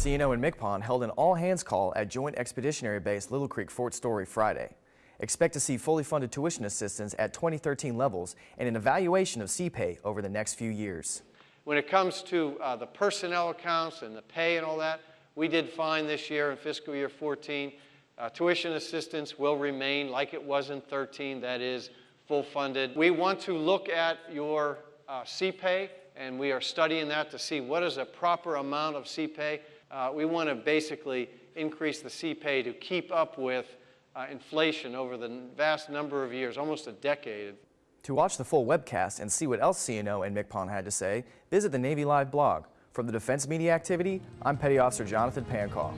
CNO and MCPON held an all-hands call at Joint Expeditionary Base Little Creek Fort Story Friday. Expect to see fully funded tuition assistance at 2013 levels and an evaluation of sea pay over the next few years. When it comes to uh, the personnel accounts and the pay and all that, we did fine this year in fiscal year 14. Uh, tuition assistance will remain like it was in 13, that is full funded. We want to look at your uh, sea pay and we are studying that to see what is a proper amount of sea pay. Uh, we want to basically increase the sea pay to keep up with uh, inflation over the vast number of years, almost a decade. To watch the full webcast and see what else CNO and MCPON had to say, visit the Navy Live blog. From the Defense Media Activity, I'm Petty Officer Jonathan Pancaw.